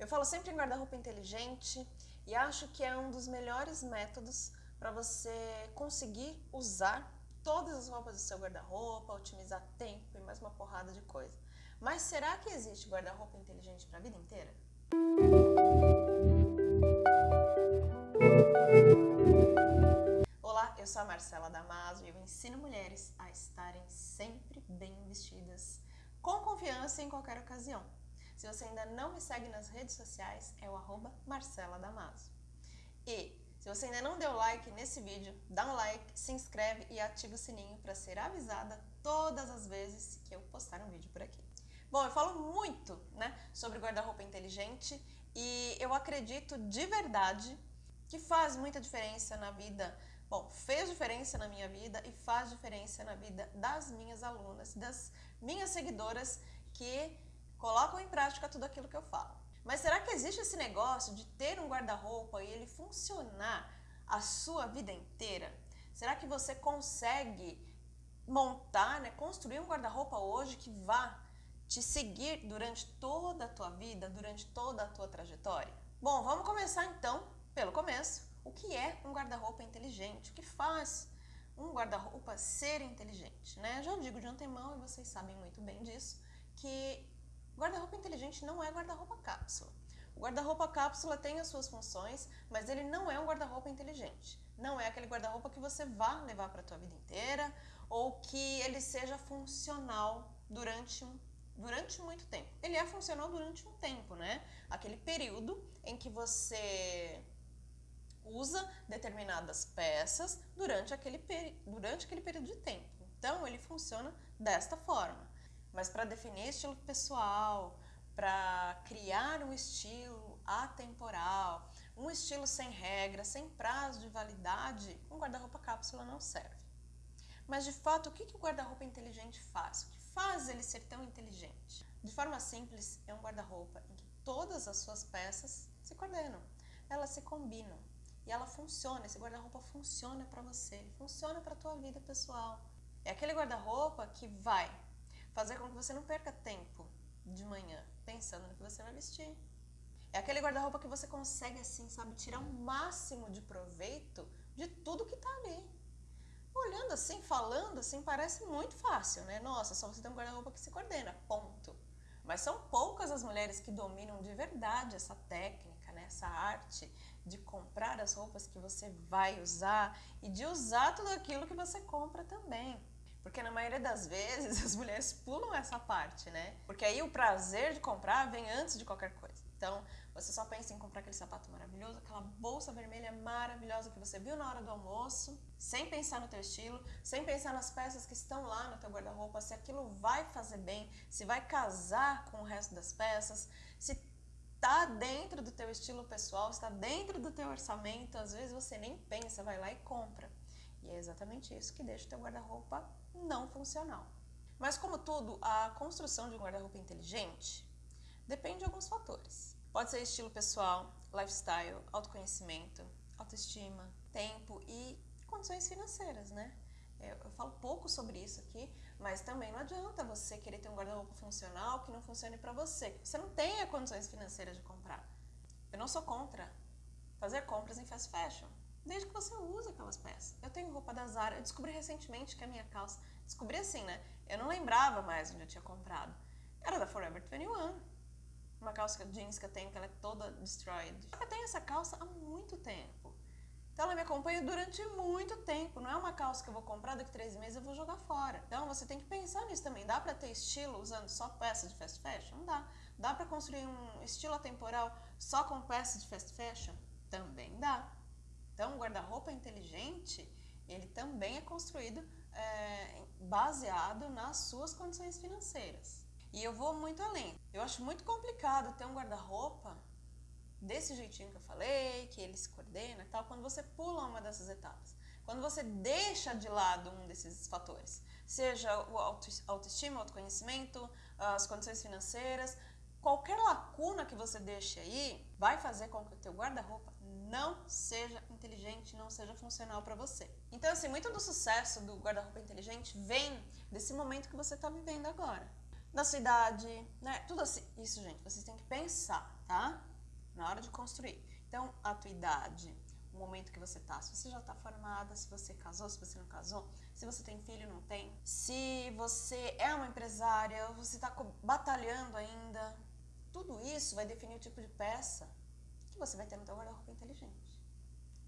Eu falo sempre em guarda-roupa inteligente e acho que é um dos melhores métodos para você conseguir usar todas as roupas do seu guarda-roupa, otimizar tempo e mais uma porrada de coisa. Mas será que existe guarda-roupa inteligente para a vida inteira? Olá, eu sou a Marcela Damaso e eu ensino mulheres a estarem sempre bem vestidas, com confiança em qualquer ocasião. Se você ainda não me segue nas redes sociais, é o arroba Marcela Damaso. E se você ainda não deu like nesse vídeo, dá um like, se inscreve e ativa o sininho para ser avisada todas as vezes que eu postar um vídeo por aqui. Bom, eu falo muito né, sobre guarda-roupa inteligente e eu acredito de verdade que faz muita diferença na vida, bom, fez diferença na minha vida e faz diferença na vida das minhas alunas, das minhas seguidoras que colocam em prática tudo aquilo que eu falo. Mas será que existe esse negócio de ter um guarda-roupa e ele funcionar a sua vida inteira? Será que você consegue montar, né, construir um guarda-roupa hoje que vá te seguir durante toda a tua vida, durante toda a tua trajetória? Bom, vamos começar então pelo começo. O que é um guarda-roupa inteligente? O que faz um guarda-roupa ser inteligente? Né? Já digo de antemão, e vocês sabem muito bem disso, que Guarda-roupa inteligente não é guarda-roupa cápsula. O guarda-roupa cápsula tem as suas funções, mas ele não é um guarda-roupa inteligente. Não é aquele guarda-roupa que você vá levar para a tua vida inteira ou que ele seja funcional durante um durante muito tempo. Ele é funcional durante um tempo, né? Aquele período em que você usa determinadas peças durante aquele, durante aquele período de tempo. Então, ele funciona desta forma. Mas para definir estilo pessoal, para criar um estilo atemporal, um estilo sem regra, sem prazo de validade, um guarda-roupa cápsula não serve. Mas de fato, o que, o guarda-roupa inteligente faz? O que faz ele ser tão inteligente? De forma simples, é um guarda-roupa em que todas as suas peças se coordenam, elas se combinam e ela funciona. Esse guarda-roupa funciona para você, funciona para a tua vida pessoal. É aquele guarda-roupa que vai fazer com que você não perca tempo de manhã pensando no que você vai vestir. É aquele guarda-roupa que você consegue, assim, sabe, tirar o máximo de proveito de tudo que tá ali. Olhando assim, falando assim, parece muito fácil, né? Nossa, só você tem um guarda-roupa que se coordena, ponto. Mas são poucas as mulheres que dominam de verdade essa técnica, né? essa arte de comprar as roupas que você vai usar e de usar tudo aquilo que você compra também. Porque na maioria das vezes as mulheres pulam essa parte, né? Porque aí o prazer de comprar vem antes de qualquer coisa. Então, você só pensa em comprar aquele sapato maravilhoso, aquela bolsa vermelha maravilhosa que você viu na hora do almoço, sem pensar no teu estilo, sem pensar nas peças que estão lá no teu guarda-roupa, se aquilo vai fazer bem, se vai casar com o resto das peças, se tá dentro do teu estilo pessoal, está dentro do teu orçamento, às vezes você nem pensa, vai lá e compra. E é exatamente isso que deixa o teu guarda-roupa não funcional. Mas como tudo, a construção de um guarda-roupa inteligente depende de alguns fatores. Pode ser estilo pessoal, lifestyle, autoconhecimento, autoestima, tempo e condições financeiras, né? Eu falo pouco sobre isso aqui, mas também não adianta você querer ter um guarda-roupa funcional que não funcione para você. Você não tenha condições financeiras de comprar. Eu não sou contra fazer compras em fast fashion desde que você usa aquelas peças. Eu tenho roupa da Zara, eu descobri recentemente que a minha calça, descobri assim, né? Eu não lembrava mais onde eu tinha comprado. Era da Forever 21. Uma calça jeans que eu tenho que ela é toda destroyed. Eu tenho essa calça há muito tempo. Então ela me acompanha durante muito tempo. Não é uma calça que eu vou comprar daqui três meses eu vou jogar fora. Então você tem que pensar nisso também. Dá para ter estilo usando só peças de fast fashion? Não dá. Dá para construir um estilo atemporal só com peças de fast fashion? Também dá. Então, o guarda-roupa inteligente, ele também é construído é, baseado nas suas condições financeiras. E eu vou muito além. Eu acho muito complicado ter um guarda-roupa desse jeitinho que eu falei, que ele se coordena e tal, quando você pula uma dessas etapas. Quando você deixa de lado um desses fatores, seja o autoestima, autoconhecimento, as condições financeiras, qualquer lacuna que você deixe aí vai fazer com que o teu guarda-roupa não seja inteligente, não seja funcional para você. Então, assim, muito do sucesso do guarda-roupa inteligente vem desse momento que você está vivendo agora. Da sua idade, né? Tudo assim. Isso, gente, vocês têm que pensar, tá? na hora de construir. Então, a tua idade, o momento que você tá, se você já tá formada, se você casou, se você não casou, se você tem filho, não tem, se você é uma empresária, você tá batalhando ainda, tudo isso vai definir o tipo de peça você vai ter no teu guarda-roupa inteligente.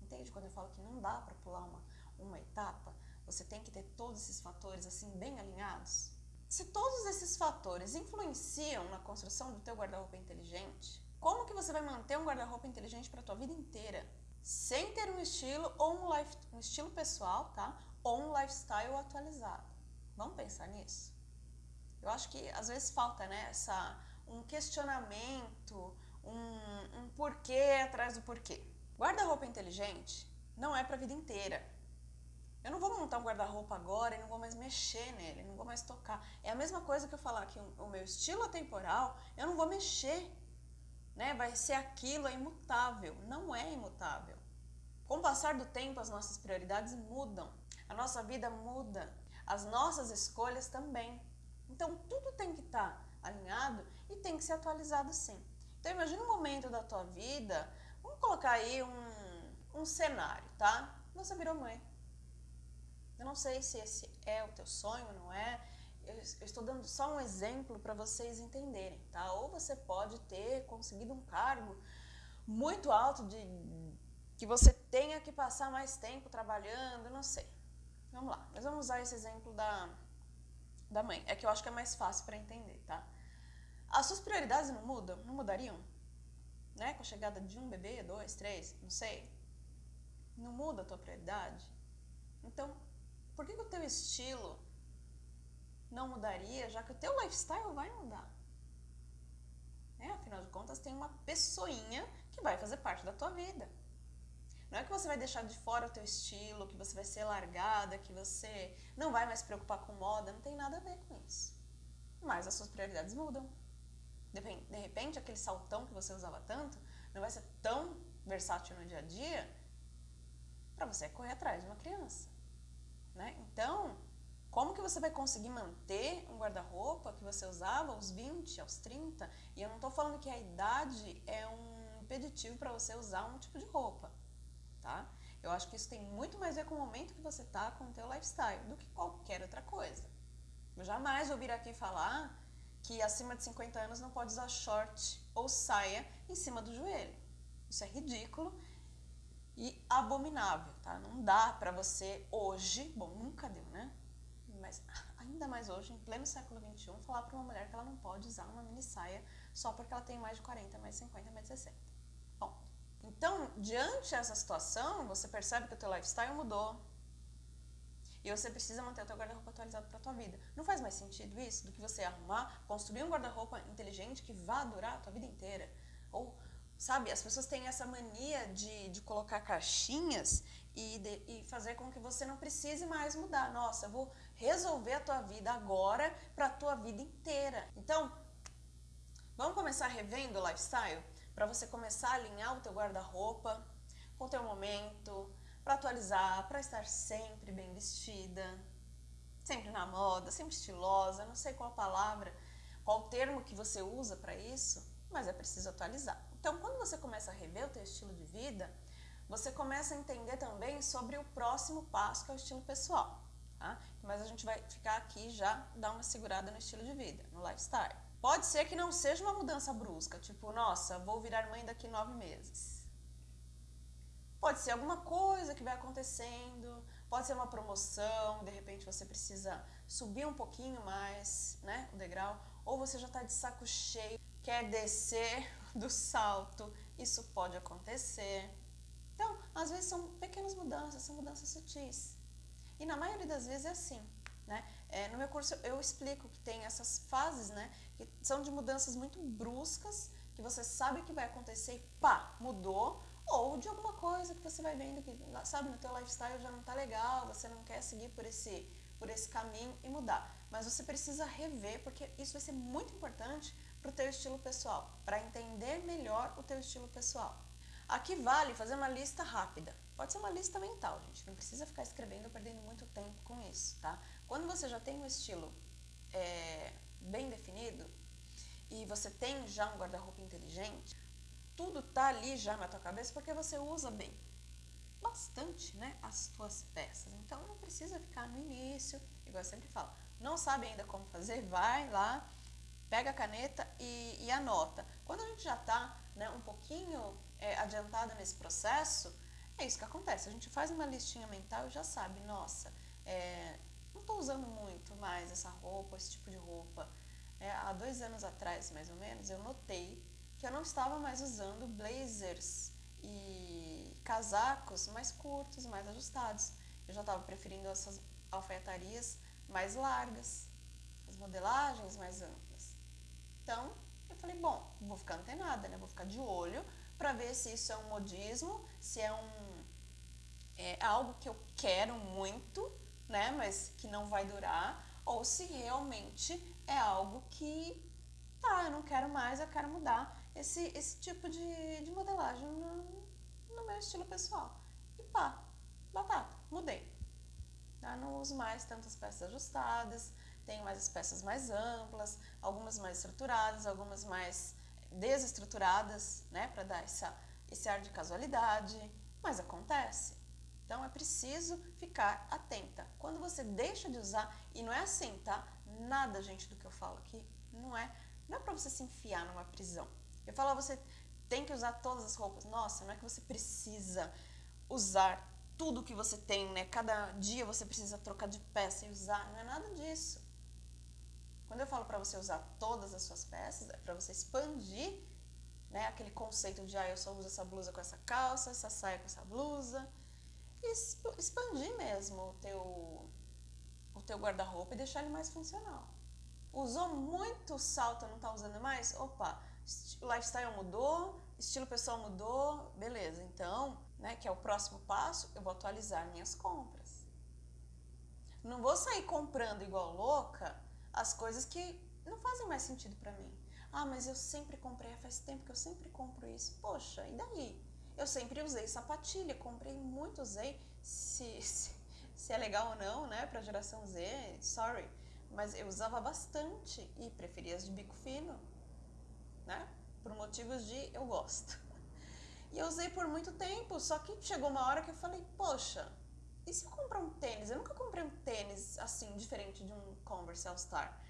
Entende? Quando eu falo que não dá para pular uma, uma etapa, você tem que ter todos esses fatores assim bem alinhados. Se todos esses fatores influenciam na construção do teu guarda-roupa inteligente, como que você vai manter um guarda-roupa inteligente para a tua vida inteira? Sem ter um estilo ou um, life, um estilo pessoal, tá? Ou um lifestyle atualizado. Vamos pensar nisso? Eu acho que às vezes falta, né, essa, um questionamento, um, um porquê atrás do porquê. Guarda-roupa inteligente não é para a vida inteira. Eu não vou montar um guarda-roupa agora e não vou mais mexer nele, não vou mais tocar. É a mesma coisa que eu falar que o meu estilo atemporal, eu não vou mexer. Né? Vai ser aquilo, é imutável. Não é imutável. Com o passar do tempo, as nossas prioridades mudam. A nossa vida muda. As nossas escolhas também. Então, tudo tem que estar tá alinhado e tem que ser atualizado sim. Então, imagine um momento da tua vida, vamos colocar aí um, um cenário, tá? Você virou mãe eu não sei se esse é o teu sonho, não é? Eu, eu estou dando só um exemplo para vocês entenderem, tá? Ou você pode ter conseguido um cargo muito alto de que você tenha que passar mais tempo trabalhando, não sei. Vamos lá, mas vamos usar esse exemplo da, da mãe. É que eu acho que é mais fácil para entender, tá? As suas prioridades não mudam? Não mudariam? Né? Com a chegada de um bebê, dois, três, não sei. Não muda a tua prioridade? Então, por que, que o teu estilo não mudaria, já que o teu lifestyle vai mudar? É, afinal de contas, tem uma pessoinha que vai fazer parte da tua vida. Não é que você vai deixar de fora o teu estilo, que você vai ser largada, que você não vai mais se preocupar com moda, não tem nada a ver com isso. Mas as suas prioridades mudam. De repente, aquele saltão que você usava tanto não vai ser tão versátil no dia a dia para você correr atrás de uma criança. Né? Então, como que você vai conseguir manter um guarda-roupa que você usava aos 20, aos 30? E eu não estou falando que a idade é um impeditivo para você usar um tipo de roupa, tá? Eu acho que isso tem muito mais a ver com o momento que você está com o teu lifestyle do que qualquer outra coisa. Eu jamais vou vir aqui falar que acima de 50 anos não pode usar short ou saia em cima do joelho. Isso é ridículo e abominável, tá? Não dá para você hoje, bom, nunca deu, né? Mas ainda mais hoje, em pleno século XXI, falar para uma mulher que ela não pode usar uma mini saia só porque ela tem mais de 40, mais de 50, mais de 60. Bom, então, diante dessa situação, você percebe que o teu lifestyle mudou, e você precisa manter o teu guarda-roupa atualizado para a tua vida. Não faz mais sentido isso do que você arrumar, construir um guarda-roupa inteligente que vá durar a tua vida inteira. Ou Sabe, as pessoas têm essa mania de, de colocar caixinhas e, de, e fazer com que você não precise mais mudar. Nossa, eu vou resolver a tua vida agora para a tua vida inteira. Então, vamos começar revendo o lifestyle? Para você começar a alinhar o teu guarda-roupa com o teu momento, para atualizar, para estar sempre bem vestida, sempre na moda, sempre estilosa, não sei qual palavra, qual termo que você usa para isso, mas é preciso atualizar. Então, quando você começa a rever o teu estilo de vida, você começa a entender também sobre o próximo passo, que é o estilo pessoal. Tá? Mas a gente vai ficar aqui já dar uma segurada no estilo de vida, no lifestyle. Pode ser que não seja uma mudança brusca, tipo, nossa, vou virar mãe daqui nove meses. Pode ser alguma coisa que vai acontecendo, pode ser uma promoção, de repente você precisa subir um pouquinho mais, né, o degrau, ou você já está de saco cheio, quer descer do salto, isso pode acontecer. Então, às vezes são pequenas mudanças, são mudanças sutis. E na maioria das vezes é assim. Né? É, no meu curso eu explico que tem essas fases, né, que são de mudanças muito bruscas, que você sabe que vai acontecer e pá, mudou, ou de alguma coisa que você vai vendo que, sabe, no teu lifestyle já não está legal, você não quer seguir por esse, por esse caminho e mudar. Mas você precisa rever, porque isso vai ser muito importante para o teu estilo pessoal, para entender melhor o teu estilo pessoal. Aqui vale fazer uma lista rápida. Pode ser uma lista mental, gente. Não precisa ficar escrevendo ou perdendo muito tempo com isso, tá? Quando você já tem um estilo é, bem definido e você tem já um guarda-roupa inteligente, tudo tá ali já na tua cabeça porque você usa bem bastante, né, as tuas peças. Então não precisa ficar no início, igual eu sempre falo, não sabe ainda como fazer, vai lá, pega a caneta e, e anota. Quando a gente já está né, um pouquinho é, adiantado nesse processo, é isso que acontece. A gente faz uma listinha mental e já sabe, nossa, é, não estou usando muito mais essa roupa, esse tipo de roupa. É, há dois anos atrás, mais ou menos, eu notei que eu não estava mais usando blazers e casacos mais curtos, mais ajustados. Eu já estava preferindo essas alfaiatarias mais largas, as modelagens mais amplas. Então, eu falei, bom, vou ficar antenada, né? Vou ficar de olho para ver se isso é um modismo, se é um é algo que eu quero muito, né, mas que não vai durar, ou se realmente é algo que tá, eu não quero mais, eu quero mudar esse, esse tipo de, de modelagem no, no meu estilo pessoal. E pá, batata, mudei. Não uso mais tantas peças ajustadas, tenho mais as peças mais amplas, algumas mais estruturadas, algumas mais desestruturadas, né, para dar essa, esse ar de casualidade, mas acontece. Então é preciso ficar atenta. Quando você deixa de usar, e não é assim, tá? Nada, gente, do que eu falo aqui, não é, não é para você se enfiar numa prisão. Eu falo, você tem que usar todas as roupas. Nossa, não é que você precisa usar tudo que você tem, né? Cada dia você precisa trocar de peça e usar. Não é nada disso. Quando eu falo para você usar todas as suas peças, é para você expandir né, aquele conceito de ah, eu só uso essa blusa com essa calça, essa saia com essa blusa. E expandir mesmo o teu, o teu guarda-roupa e deixar ele mais funcional. Usou muito salto, não está usando mais? Opa, o lifestyle mudou, estilo pessoal mudou, beleza. Então, né, que é o próximo passo, eu vou atualizar minhas compras. Não vou sair comprando igual louca as coisas que não fazem mais sentido para mim. Ah, mas eu sempre comprei, faz tempo que eu sempre compro isso. Poxa, e daí? Eu sempre usei sapatilha, comprei muito, usei. Se, se, se é legal ou não, né, pra geração Z, sorry. Mas eu usava bastante e preferia as de bico fino, né? Por motivos de eu gosto. E eu usei por muito tempo, só que chegou uma hora que eu falei, poxa, e se eu comprar um tênis? Eu nunca comprei um tênis assim, diferente de um Converse All Star.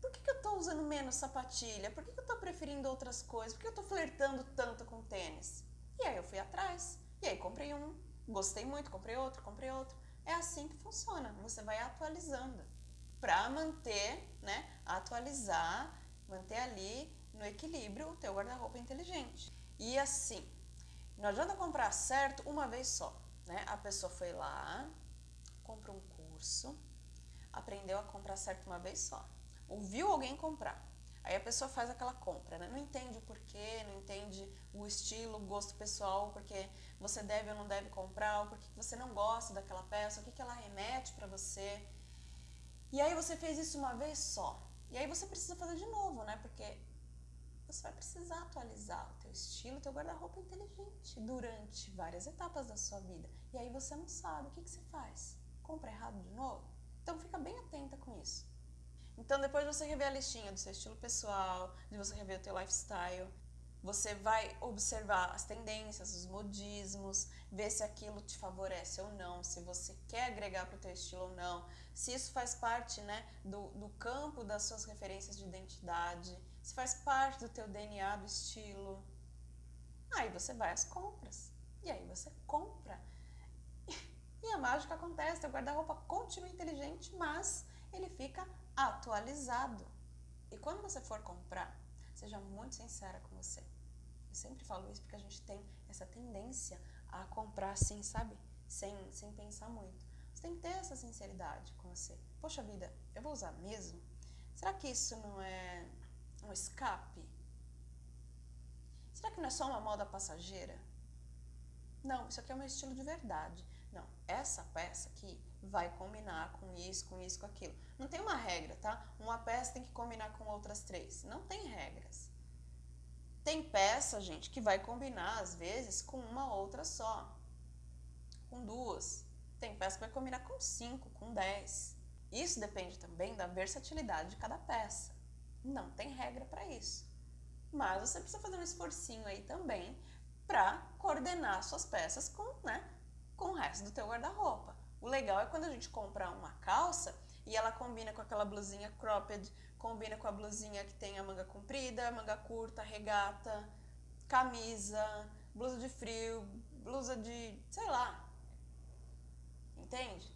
Por que, que eu tô usando menos sapatilha? Por que, que eu tô preferindo outras coisas? Por que eu tô flertando tanto com tênis? E aí eu fui atrás. E aí comprei um, gostei muito, comprei outro, comprei outro. É assim que funciona. Você vai atualizando para manter, né, atualizar, manter ali no equilíbrio o teu guarda-roupa inteligente. E assim, não adianta comprar certo uma vez só, né? A pessoa foi lá, comprou um curso, aprendeu a comprar certo uma vez só. Ouviu alguém comprar. Aí a pessoa faz aquela compra, né? Não entende o porquê, não entende o estilo, o gosto pessoal, porque você deve ou não deve comprar, porque você não gosta daquela peça, o que, que ela remete para você. E aí você fez isso uma vez só. E aí você precisa fazer de novo, né? Porque você vai precisar atualizar o teu estilo, o teu guarda-roupa inteligente durante várias etapas da sua vida. E aí você não sabe, o que, que você faz? Compra errado de novo? Então fica bem atenta com isso. Então depois de você rever a listinha do seu estilo pessoal, de você rever o teu lifestyle, você vai observar as tendências, os modismos, ver se aquilo te favorece ou não, se você quer agregar para o teu estilo ou não, se isso faz parte né, do, do campo das suas referências de identidade, se faz parte do teu DNA do estilo. Aí você vai às compras. E aí você compra. E a mágica acontece, teu guarda-roupa continua inteligente, mas ele fica atualizado. E quando você for comprar, seja muito sincera com você. Eu sempre falo isso porque a gente tem essa tendência a comprar assim, sabe? Sem, sem pensar muito. Você tem que ter essa sinceridade com você. Poxa vida, eu vou usar mesmo? Será que isso não é um escape? Será que não é só uma moda passageira? Não, isso aqui é meu estilo de verdade. Não, essa peça aqui vai combinar com isso, com isso, com aquilo. Não tem uma regra, tá? Uma peça tem que combinar com outras três. Não tem regras. Tem peça, gente, que vai combinar, às vezes, com uma outra só. Com duas. Tem peça que vai combinar com cinco, com dez. Isso depende também da versatilidade de cada peça. Não tem regra para isso. mas você precisa fazer um esforcinho aí também para coordenar suas peças com, né, com o resto do teu guarda-roupa. O legal é quando a gente compra uma calça e ela combina com aquela blusinha cropped, combina com a blusinha que tem a manga comprida, manga curta, regata, camisa, blusa de frio, blusa de, sei lá. Entende?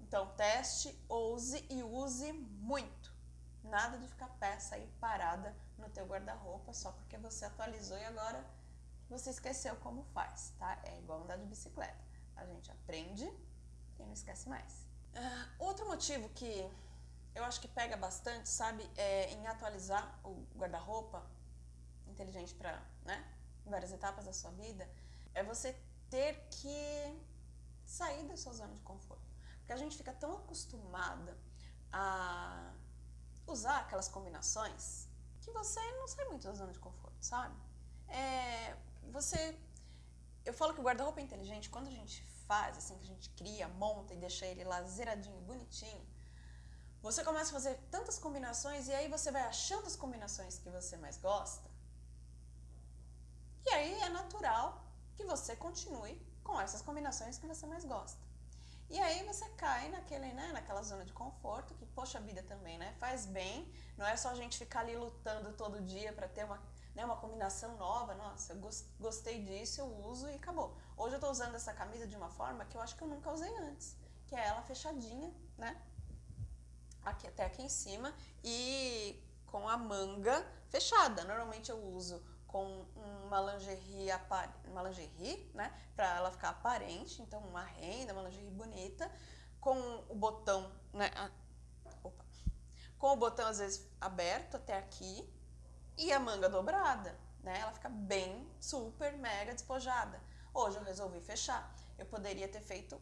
Então teste, ouse e use muito. Nada de ficar peça aí parada no teu guarda-roupa só porque você atualizou e agora você esqueceu como faz, tá? É igual andar de bicicleta. A gente aprende e não esquece mais. Uh, outro motivo que eu acho que pega bastante, sabe, é em atualizar o guarda-roupa inteligente para, né, várias etapas da sua vida, é você ter que sair da sua zona de conforto. Porque a gente fica tão acostumada a usar aquelas combinações que você não sai muito da zona de conforto, sabe? É, você. Eu falo que o guarda-roupa inteligente, quando a gente faz, assim, que a gente cria, monta e deixa ele lá zeradinho, bonitinho, você começa a fazer tantas combinações e aí você vai achando as combinações que você mais gosta. E aí é natural que você continue com essas combinações que você mais gosta. E aí você cai naquele, né, naquela zona de conforto, que poxa vida também, né? Faz bem, não é só a gente ficar ali lutando todo dia para ter uma, né, uma combinação nova. Nossa, eu gostei disso, eu uso e acabou. Hoje eu tô usando essa camisa de uma forma que eu acho que eu nunca usei antes, que é ela fechadinha, né? Aqui até aqui em cima e com a manga fechada. Normalmente eu uso com uma lingerie, uma lingerie né, para ela ficar aparente, então uma renda, uma lingerie bonita, com o botão, né, a, opa, com o botão às vezes aberto até aqui e a manga dobrada, né, ela fica bem, super, mega despojada. Hoje eu resolvi fechar, eu poderia ter feito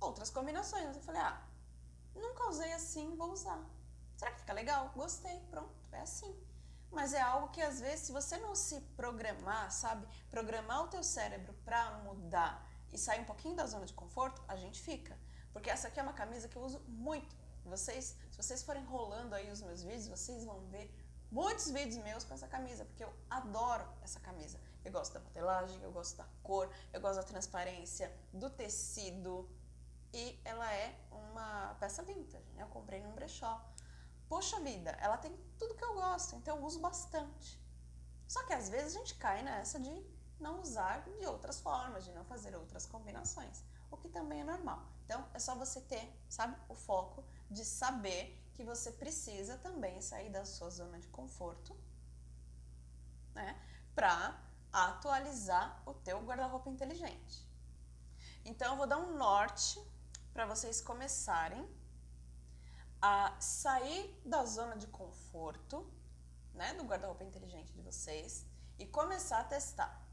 outras combinações, mas eu falei, ah, nunca usei assim, vou usar. Será que fica legal? Gostei, pronto, é assim mas é algo que às vezes se você não se programar, sabe, programar o teu cérebro para mudar e sair um pouquinho da zona de conforto, a gente fica. Porque essa aqui é uma camisa que eu uso muito. Vocês, se vocês forem rolando aí os meus vídeos, vocês vão ver muitos vídeos meus com essa camisa, porque eu adoro essa camisa. Eu gosto da modelagem, eu gosto da cor, eu gosto da transparência, do tecido. E ela é uma peça vintage, né? Eu comprei num brechó poxa vida, ela tem tudo que eu gosto, então eu uso bastante. Só que às vezes a gente cai nessa de não usar de outras formas, de não fazer outras combinações, o que também é normal. Então é só você ter, sabe, o foco de saber que você precisa também sair da sua zona de conforto, né, para atualizar o teu guarda-roupa inteligente. Então eu vou dar um norte para vocês começarem a sair da zona de conforto, né, do guarda-roupa inteligente de vocês e começar a testar.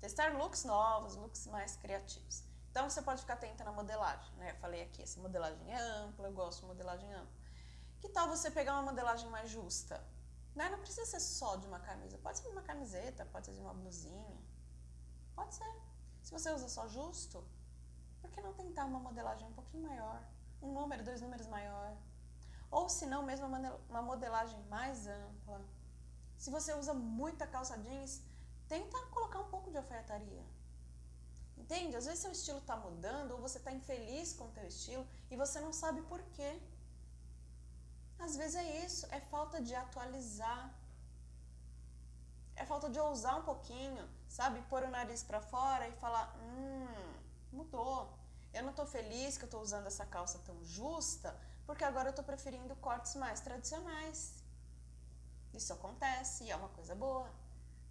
Testar looks novos, looks mais criativos. Então você pode ficar atenta na modelagem, né? Eu falei aqui, essa modelagem é ampla, eu gosto de modelagem ampla. Que tal você pegar uma modelagem mais justa? Né? Não precisa ser só de uma camisa, pode ser de uma camiseta, pode ser de uma blusinha. Pode ser. Se você usa só justo, por que não tentar uma modelagem um pouquinho maior? um número, dois números maior. Ou se não, mesmo uma modelagem mais ampla. Se você usa muita calça jeans, tenta colocar um pouco de alfaiataria. Entende? Às vezes seu estilo está mudando ou você está infeliz com o teu estilo e você não sabe por quê. Às vezes é isso, é falta de atualizar. É falta de ousar um pouquinho, sabe? Pôr o nariz para fora e falar, hum, mudou. Eu não estou feliz que eu estou usando essa calça tão justa, porque agora eu estou preferindo cortes mais tradicionais. Isso acontece e é uma coisa boa,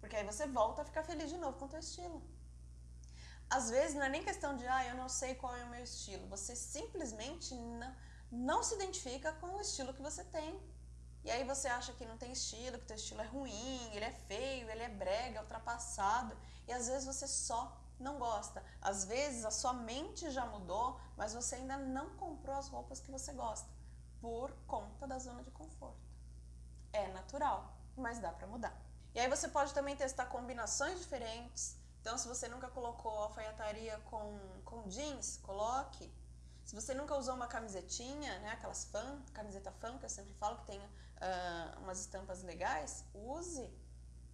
porque aí você volta a ficar feliz de novo com o teu estilo. Às vezes não é nem questão de, ah, eu não sei qual é o meu estilo. Você simplesmente não, não se identifica com o estilo que você tem. E aí você acha que não tem estilo, que teu estilo é ruim, ele é feio, ele é brega, é ultrapassado. E às vezes você só não gosta. Às vezes a sua mente já mudou, mas você ainda não comprou as roupas que você gosta por conta da zona de conforto. É natural, mas dá para mudar. E aí você pode também testar combinações diferentes. Então, se você nunca colocou alfaiataria com, com jeans, coloque. Se você nunca usou uma camisetinha, né, aquelas fan, camiseta fan que eu sempre falo que tem uh, umas estampas legais, use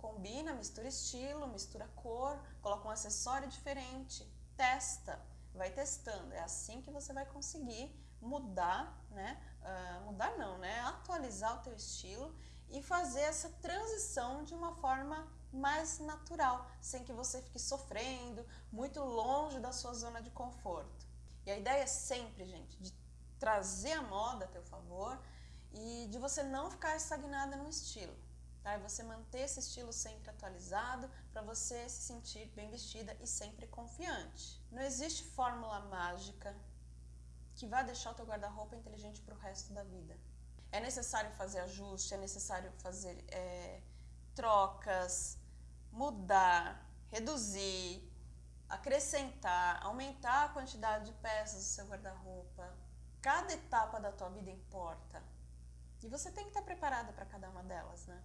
Combina, mistura estilo, mistura cor, coloca um acessório diferente, testa, vai testando. É assim que você vai conseguir mudar, né? Uh, mudar não, né? Atualizar o teu estilo e fazer essa transição de uma forma mais natural, sem que você fique sofrendo, muito longe da sua zona de conforto. E a ideia é sempre, gente, de trazer a moda a teu favor e de você não ficar estagnada no estilo. Tá? E você manter esse estilo sempre atualizado para você se sentir bem vestida e sempre confiante. Não existe fórmula mágica que vai deixar o teu guarda-roupa inteligente para o resto da vida. É necessário fazer ajuste, é necessário fazer é, trocas, mudar, reduzir, acrescentar, aumentar a quantidade de peças do seu guarda-roupa. Cada etapa da tua vida importa. E você tem que estar preparada para cada uma delas, né?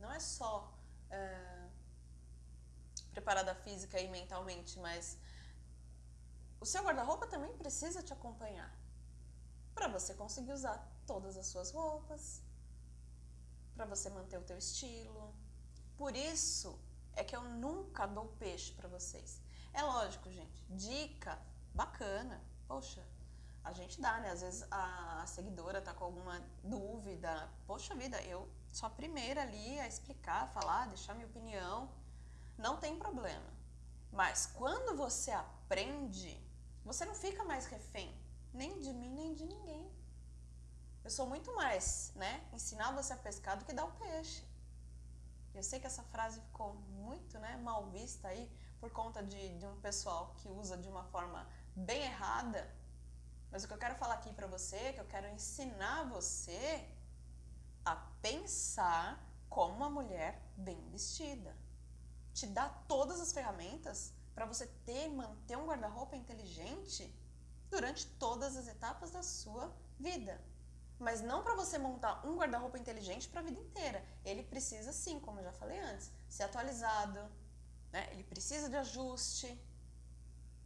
Não é só é, preparada física e mentalmente, mas o seu guarda-roupa também precisa te acompanhar para você conseguir usar todas as suas roupas, para você manter o teu estilo. Por isso é que eu nunca dou peixe para vocês. É lógico, gente, dica bacana. Poxa, a gente dá, né? Às vezes a, seguidora tá com alguma dúvida. Poxa vida, eu sou a primeira ali a explicar, a falar, deixar minha opinião. Não tem problema. Mas quando você aprende, você não fica mais refém nem de mim, nem de ninguém. Eu sou muito mais, né? Ensinar você a pescar do que dar o peixe. Eu sei que essa frase ficou muito né, mal vista aí por conta de, de um pessoal que usa de uma forma bem errada mas o que eu quero falar aqui para você, que eu quero ensinar você pensar como uma mulher bem vestida. Te dá todas as ferramentas para você ter e manter um guarda-roupa inteligente durante todas as etapas da sua vida. Mas não para você montar um guarda-roupa inteligente para a vida inteira. Ele precisa sim, como eu já falei antes, ser atualizado, né? ele precisa de ajuste.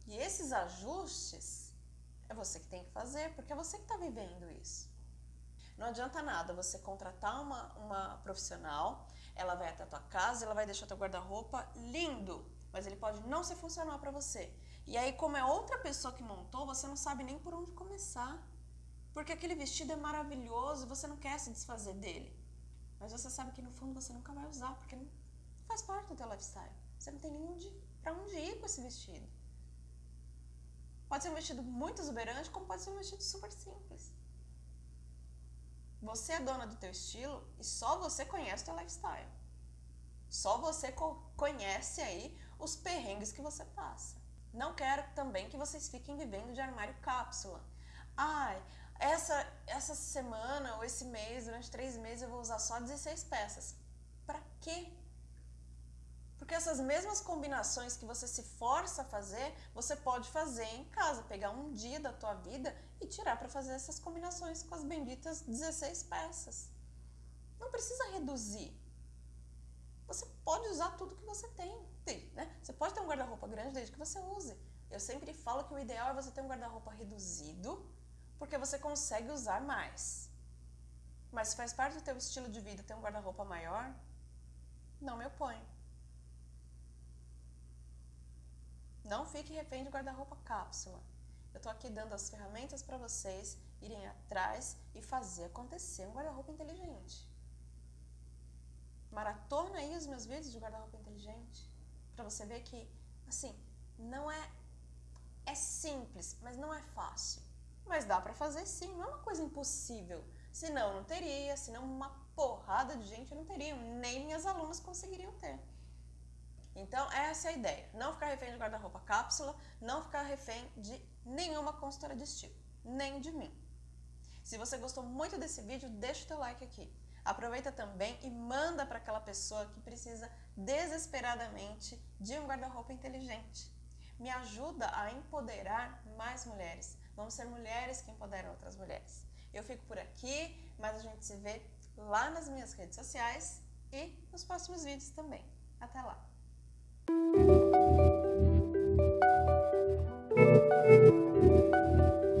E esses ajustes é você que tem que fazer, porque é você que está vivendo isso. Não adianta nada você contratar uma, uma profissional, ela vai até a tua casa, ela vai deixar teu guarda-roupa lindo, mas ele pode não ser funcional para você. E aí, como é outra pessoa que montou, você não sabe nem por onde começar. Porque aquele vestido é maravilhoso, você não quer se desfazer dele. Mas você sabe que no fundo você nunca vai usar, porque não faz parte do teu lifestyle. Você não tem nem onde, pra onde ir com esse vestido. Pode ser um vestido muito exuberante, como pode ser um vestido super simples. Você é dona do teu estilo e só você conhece o teu lifestyle. Só você conhece aí os perrengues que você passa. Não quero também que vocês fiquem vivendo de armário cápsula. Ai, essa, essa semana ou esse mês, durante três meses, eu vou usar só 16 peças. Pra quê? Porque essas mesmas combinações que você se força a fazer, você pode fazer em casa, pegar um dia da tua vida e tirar para fazer essas combinações com as benditas 16 peças. Não precisa reduzir. Você pode usar tudo que você tem. Né? Você pode ter um guarda-roupa grande desde que você use. Eu sempre falo que o ideal é você ter um guarda-roupa reduzido, porque você consegue usar mais. Mas se faz parte do teu estilo de vida ter um guarda-roupa maior, não me oponho. Não fique refém de guarda-roupa cápsula. Eu estou aqui dando as ferramentas para vocês irem atrás e fazer acontecer um guarda-roupa inteligente. Maratona aí os meus vídeos de guarda-roupa inteligente para você ver que, assim, não é é simples, mas não é fácil. Mas dá para fazer sim, não é uma coisa impossível. Senão não teria, senão uma porrada de gente não teria, nem minhas alunas conseguiriam ter. Então, essa é a ideia. Não ficar refém de guarda-roupa cápsula, não ficar refém de nenhuma consultora de estilo, nem de mim. Se você gostou muito desse vídeo, deixa o teu like aqui. Aproveita também e manda para aquela pessoa que precisa desesperadamente de um guarda-roupa inteligente. Me ajuda a empoderar mais mulheres. Vamos ser mulheres que empoderam outras mulheres. Eu fico por aqui, mas a gente se vê lá nas minhas redes sociais e nos próximos vídeos também. Até lá! Música